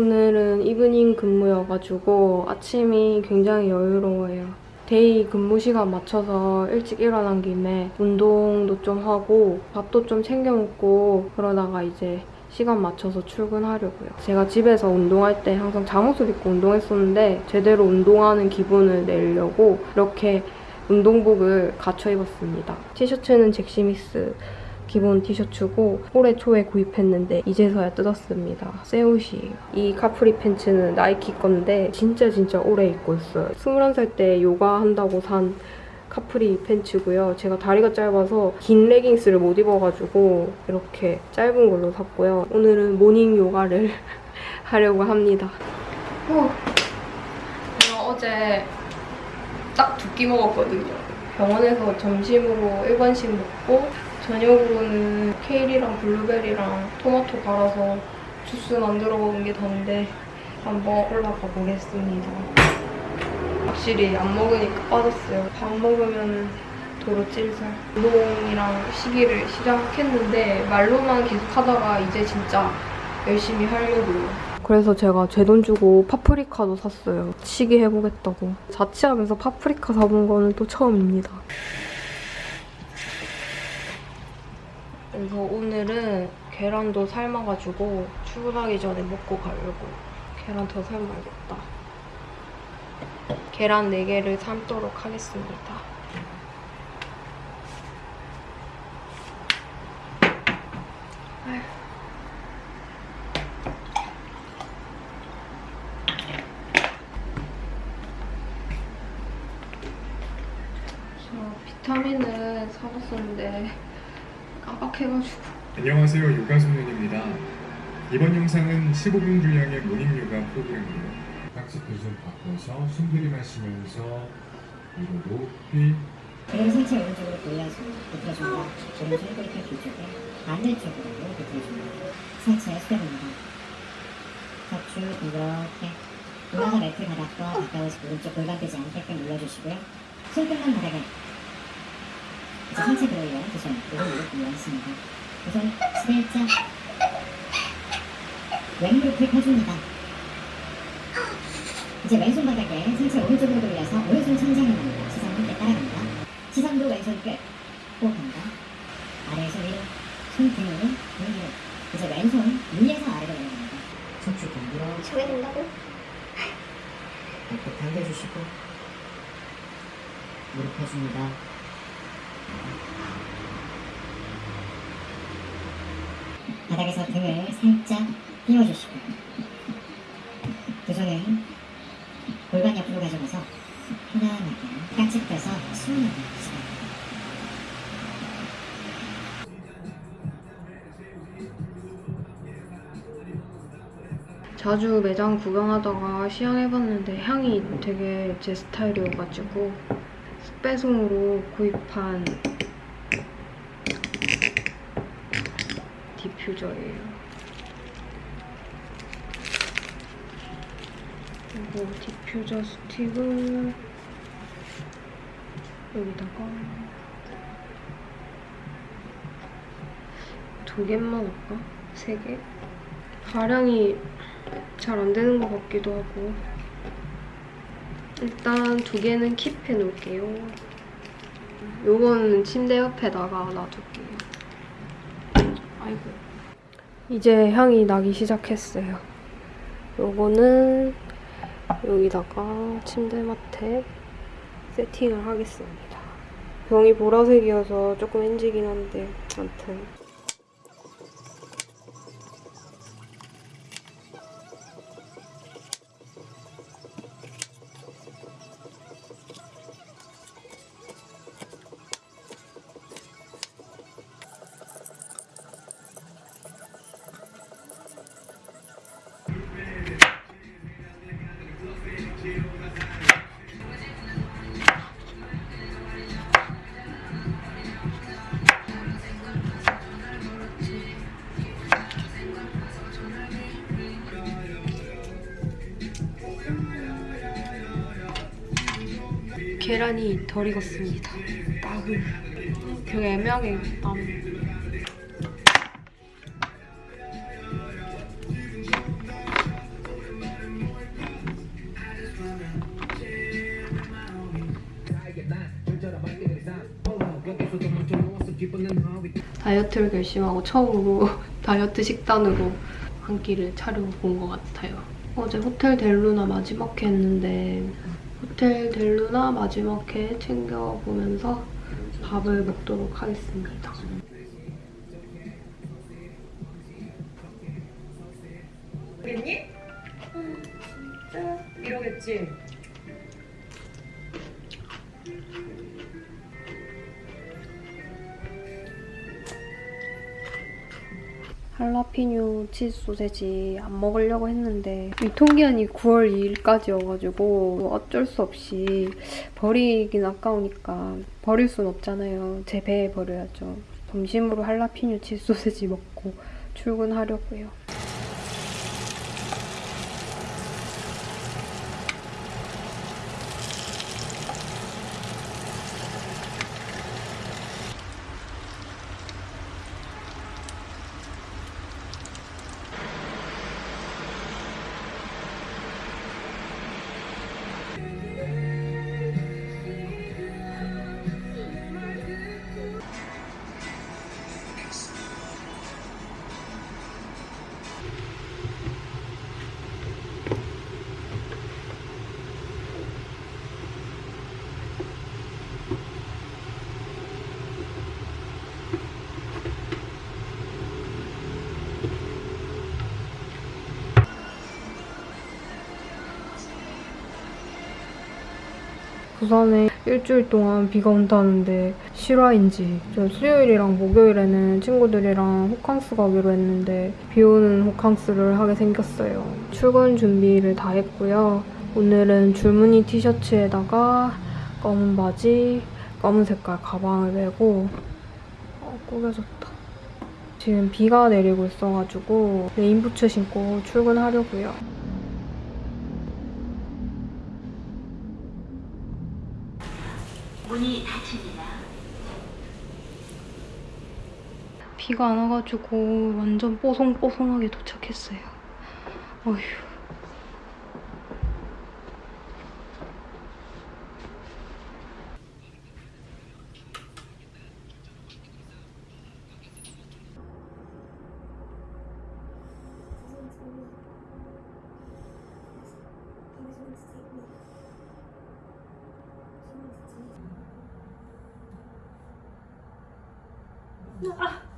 오늘은 evening 근무여가지고 아침이 굉장히 여유로워요. day 근무 시간 맞춰서 일찍 일어난 김에 운동도 좀 하고 밥도 좀 챙겨 먹고 그러다가 이제 시간 맞춰서 출근하려고요. 제가 집에서 운동할 때 항상 잠옷을 입고 운동했었는데 제대로 운동하는 기분을 내려고 이렇게 운동복을 갖춰 입었습니다. 티셔츠는 젝시믹스 기본 티셔츠고 올해 초에 구입했는데 이제서야 뜯었습니다. 새 옷이에요. 이 capri pants는 나이키 건데 진짜 진짜 오래 입고 있어요. 21살 때 요가 한다고 산 capri pants고요. 제가 다리가 짧아서 긴 레깅스를 못 입어가지고 이렇게 짧은 걸로 샀고요. 오늘은 morning 요가를 하려고 합니다. 후. 제가 어제 딱 두 끼 먹었거든요. 병원에서 점심으로 일반식 먹고 저녁으로는 케일이랑 블루베리랑 토마토 갈아서 주스 만들어 먹은 게 다인데 한번 올라가 보겠습니다. 확실히 안 먹으니까 빠졌어요. 밥 먹으면 도로 찔살. 운동이랑 시기를 시작했는데 말로만 계속 하다가 이제 진짜 열심히 하려고요. 그래서 제가 제 돈 주고 파프리카도 샀어요. 시기 해보겠다고. 자취하면서 파프리카 사본 거는 또 처음입니다. 그래서 오늘은 계란도 삶아가지고 출근하기 전에 먹고 가려고. 계란 더 삶아야겠다. 계란 4개를 삶도록 하겠습니다. 아휴. 저 비타민을 사봤었는데 깜빡해가지고 안녕하세요 요가소년입니다 이번 영상은 15분 분량의 모닝 요가 프로그램이에요 박스도 좀 바꿔서 숨 들이 마시면서 위로 높이 그리고 상체 오른쪽으로 돌려서 비틀어줍니다. 오른쪽 꼬리칼 뒤쪽에 반대쪽으로 비틀어줍니다. 상체 수렴입니다. 척추 이렇게 올라가 매트 바닥과 가까워서 오른쪽 골반 되지 않게끔 눌러주시고요. 손끝만 바닥에 이제 상체 들어올려 두손 오른쪽 올려있습니다. 우선 살짝 왼무릎을 펴줍니다. 이제 왼손 바닥에 상체 오른쪽으로 돌려서 오른손 천장을 납니다. 시선 함께 따라갑니다. 시선도 왼손 끝 호흡합니다. 아래에서 위로, 손 등으로, 등 위로. 이제 왼손 위에서 아래로 내려갑니다. 척추 동그랗게 저게 된다고? 어깨 당겨주시고 무릎 펴줍니다. 바닥에서 등을 살짝 띄워주시고 두 손은 골반 옆으로 가져가서 편안하게 깍지 펴서 수운하게 시작합니다. 자주 매장 구경하다가 시향해봤는데 향이 되게 제 스타일이어가지고 쓱배송으로 구입한 디퓨저예요. 그리고 디퓨저 스틱을 여기다가 두 개만 할까? 세 개? 발향이 잘 안 되는 것 같기도 하고 일단 두 개는 킵해 놓을게요. 요거는 침대 옆에다가 놔둘게요. 아이고. 이제 향이 나기 시작했어요. 요거는 여기다가 침대맡에 세팅을 하겠습니다. 병이 보라색이어서 조금 엔지긴 한데 아무튼 시간이 덜 익었습니다. 땀을 되게 그 애매하게 땀. 다이어트를 결심하고 처음으로 다이어트 식단으로 한 끼를 차려본 것 같아요. 어제 호텔 델루나 마지막 했는데 호텔 델루나 마지막 회 챙겨보면서 밥을 먹도록 하겠습니다. 그랬니? 진짜 이러겠지. 할라피뇨 치즈 소세지 안 먹으려고 했는데 유통기한이 9월 2일까지여가지고 어쩔 수 없이 버리긴 아까우니까 버릴 순 없잖아요. 제 배에 버려야죠. 점심으로 할라피뇨 치즈 소세지 먹고 출근하려고요. 부산에 일주일 동안 비가 온다는데 실화인지 저 수요일이랑 목요일에는 친구들이랑 호캉스 가기로 했는데 비 오는 호캉스를 하게 생겼어요. 출근 준비를 다 했고요. 오늘은 줄무늬 티셔츠에다가 검은 바지, 검은 색깔 가방을 메고 어, 꾸겨졌다. 지금 비가 내리고 있어가지고 rain boots 신고 출근하려고요. 문이 닫힙니다. 비가 안 와가지고 완전 뽀송뽀송하게 도착했어요. 어휴. 한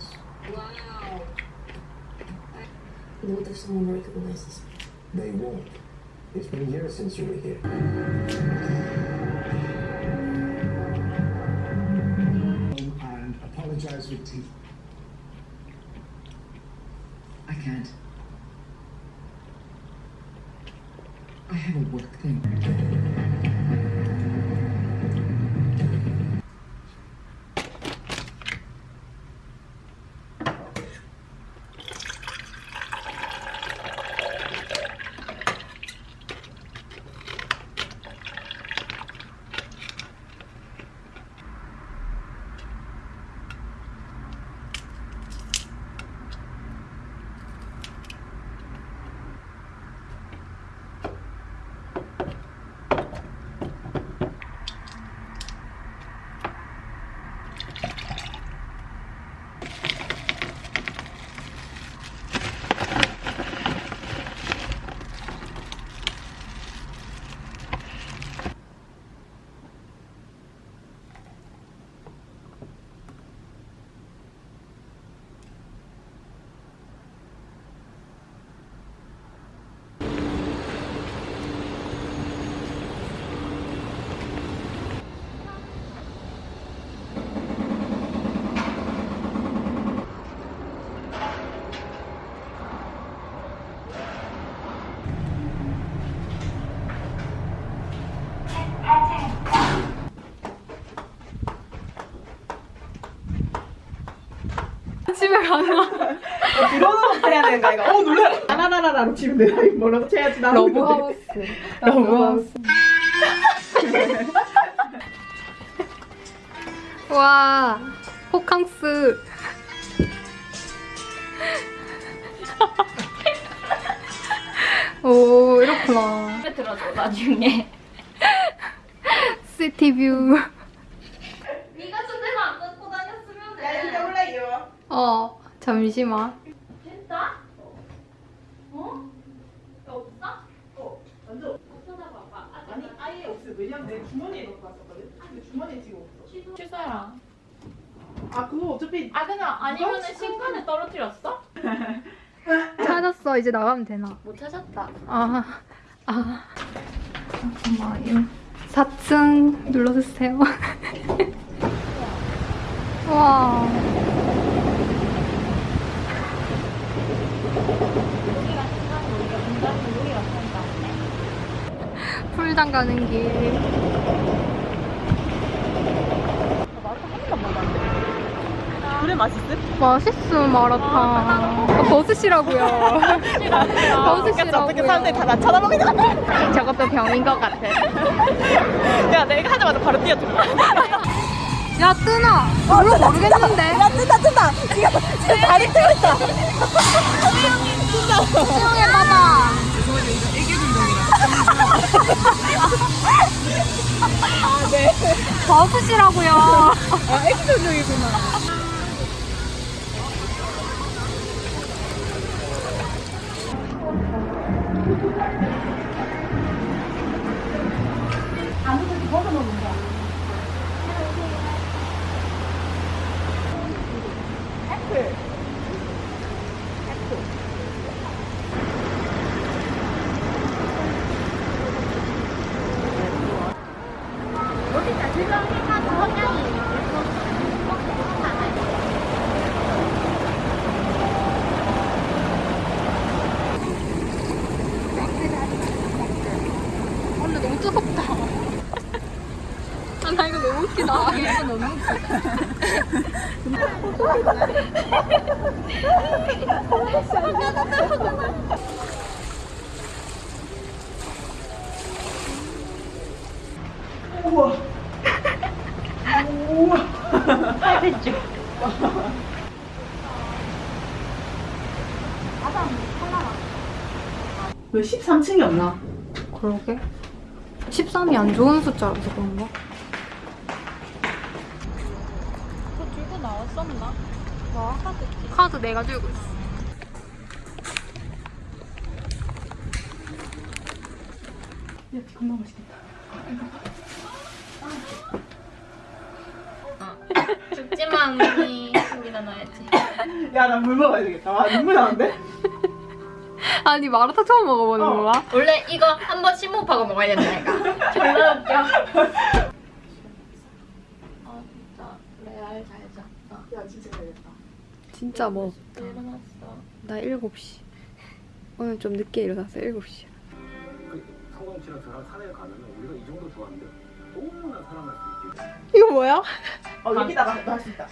supposed to us. You know what if someone recognizes me? They won't. It's been years since you were here. and apologize with teeth. I can't. 집에 가나? 들어오는 거 해야 되는 거 아이가? 어 놀래. 나나나나로 치면 내가 이거 뭐라고 쳐야지 나. 러브하우스. 러브하우스. 와, 호캉스. 오, 이렇구나. 들어줘 나중에. 시티뷰. 네가 손대만 안 갖고 다녔으면 돼. 야 진짜 몰라 이거. 어, 잠시만. 진짜? 어? 없어? 어 완전. 찾아봐봐. 아니 아예 없어. 왜냐면 내 주머니에 넣고 왔었거든. 근데 주머니에 지금 없어. 취소. 취소해라. 아 그거 어차피 아 그냥 아니면은 신간에 떨어뜨렸어? 찾았어. 이제 나가면 되나? 못 찾았다. 아, 아. 잠깐만요. 4층 눌러주세요. 와. 풀장 가는 길. 그래 맛있음? 맛있음 마라탕. 아, 버스시라고요. 버스시라고요. 어떻게 사람들이 다 나 쳐다보게 돼? 저것도 병인 것 같아. 야 내가 하자마자 바로 뛰어들어. 야 뜨나? 별로 모르겠는데. 야 뜬다 뜬다. 지금 지금 다리 뜨고 있다. 수영해봐봐. 버스시라고요. 아 액션 중이구나. 이거 너무 웃기다. 왜 13층이었나? 그러게. 13이 안 좋은 숫자라서 그런가? 그거 들고 나왔었나? 뭐 카드 카드 내가 들고 있어. 야 겁나 맛있겠다. 죽지마 언니. 여기다 넣어야지. 야 나 물 먹어야 되겠다. 와 눈물 나는데? 아니 마라탕 처음 먹어보는 어. 거야? 원래 이거 한 번 심호흡하고 먹어야 된다 니까. 졸라 웃겨. 진짜 먹었다. 나 7시. 오늘 좀 늦게 일어났어, 7시. 이거 뭐야? 어, 여기다 나할수 있다.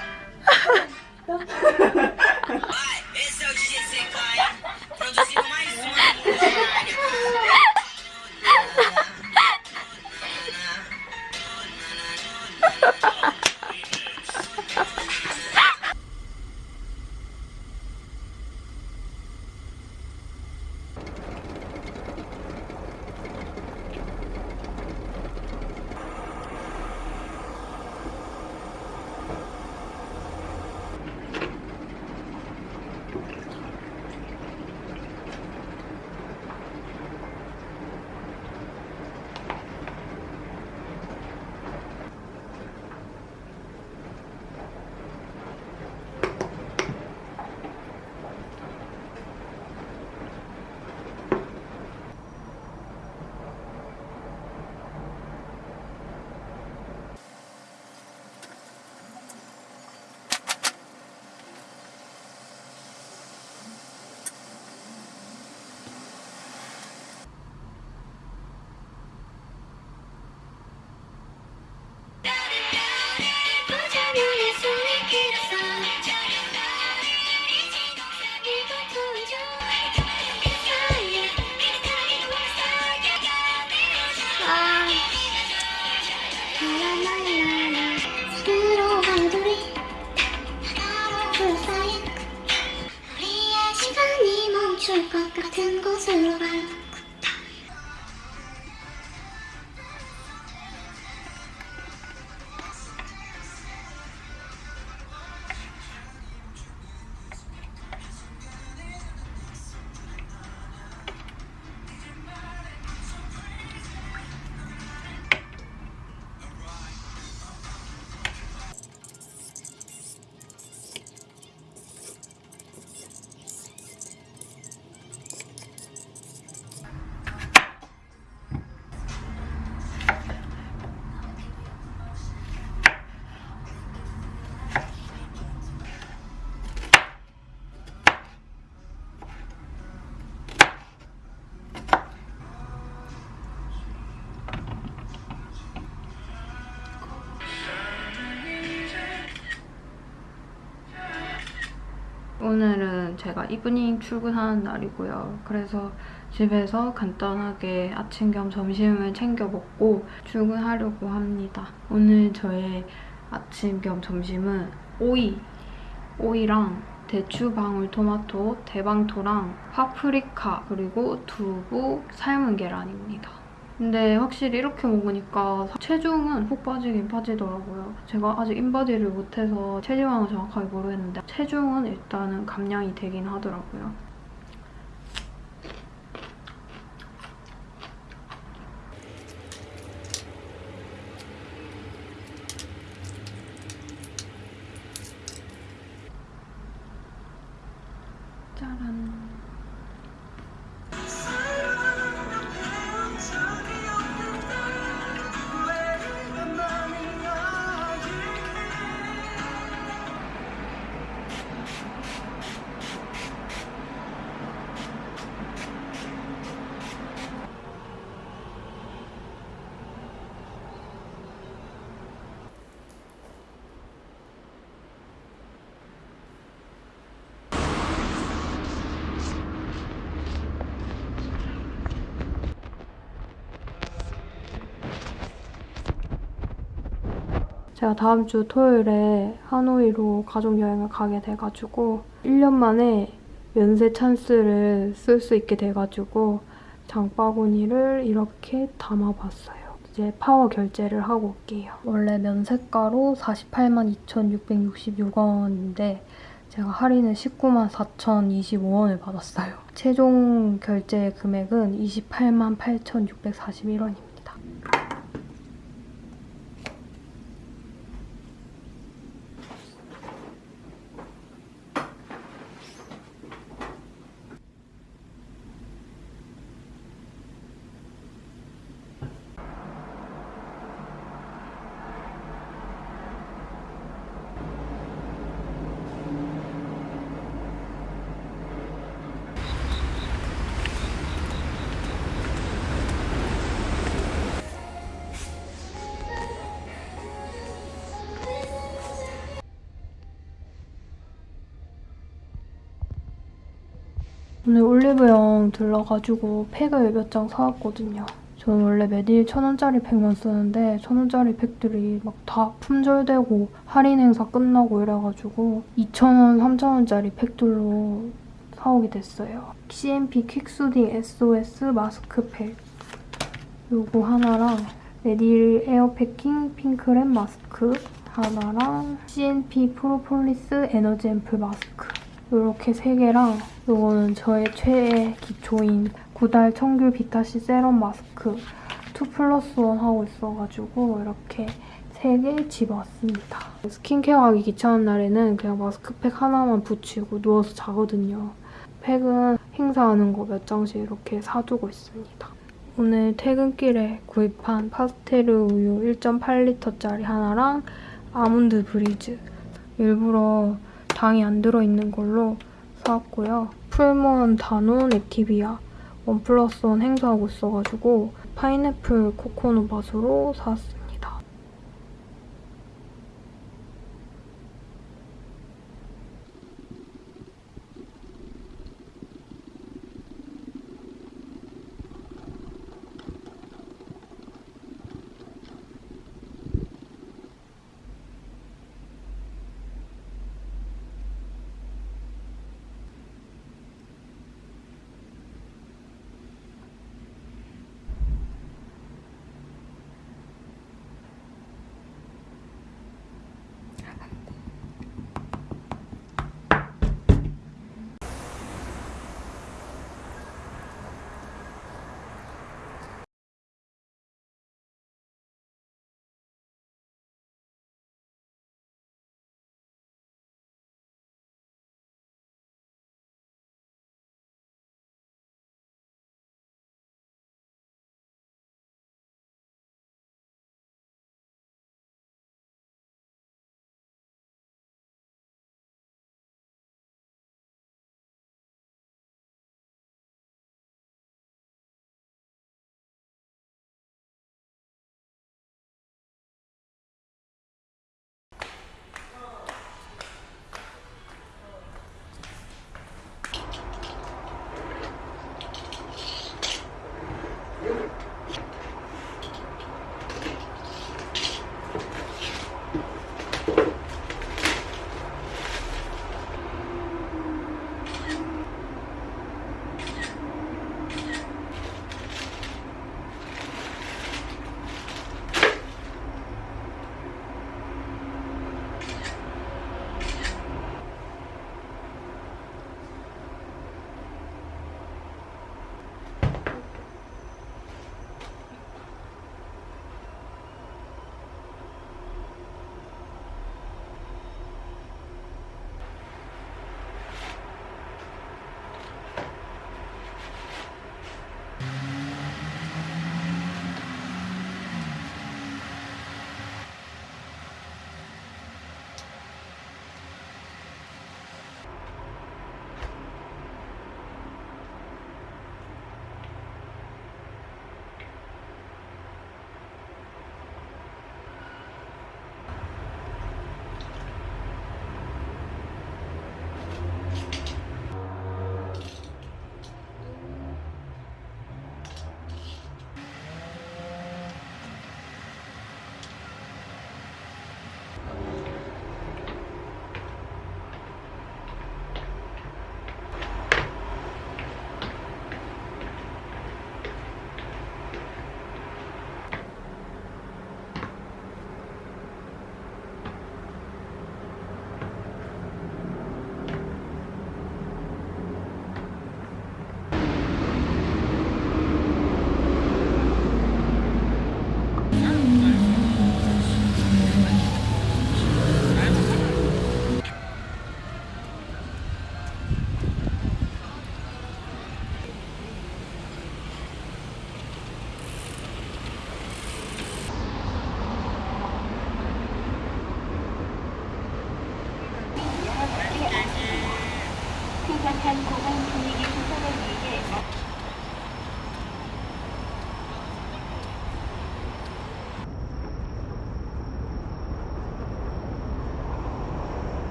오늘은 제가 evening 출근하는 날이고요. 그래서 집에서 간단하게 아침 겸 점심을 챙겨 먹고 출근하려고 합니다. 오늘 저의 아침 겸 점심은 오이, 오이랑 대추, 방울 토마토, 대방토랑 파프리카, 그리고 두부, 삶은 계란입니다. 근데 확실히 이렇게 먹으니까 체중은 푹 빠지긴 빠지더라고요. 제가 아직 인바디를 못해서 체지방은 정확하게 모르겠는데 체중은 일단은 감량이 되긴 하더라고요. 제가 다음 주 토요일에 하노이로 가족 여행을 가게 돼가지고 1년 만에 면세 찬스를 쓸 수 있게 돼가지고 장바구니를 이렇게 담아봤어요. 이제 파워 결제를 하고 올게요. 원래 면세가로 48만 2,666원인데 제가 할인을 19만 4,025원을 받았어요. 최종 결제 금액은 28만 8,641원입니다. 오늘 올리브영 들러가지고 팩을 몇 장 사왔거든요. 저는 원래 매일 천원짜리 팩만 쓰는데 천원짜리 팩들이 막 다 품절되고 할인 행사 끝나고 이래가지고 2,000원, 3,000원짜리 팩들로 사오게 됐어요. CMP 퀵수딩 SOS 마스크팩 요거 하나랑 메디힐 air packing pink wrap 마스크 하나랑 CNP 프로폴리스 에너지 앰플 마스크 이렇게 세 개랑 이거는 저의 최애 기초인 구달 청귤 비타C 세럼 마스크 2 플러스 1 하고 있어가지고 이렇게 세개 집어왔습니다. 스킨케어 하기 귀찮은 날에는 그냥 마스크팩 하나만 붙이고 누워서 자거든요. 팩은 행사하는 거 몇 장씩 이렇게 사두고 있습니다. 오늘 퇴근길에 구입한 파스텔 우유 1.8리터짜리 하나랑 아몬드 브리즈 일부러 당이 안 들어있는 걸로 사왔고요. 풀무원 다논 액티비아 one plus one 행사하고 있어가지고 파인애플 코코넛 맛으로 사왔어요. 看看古埃及。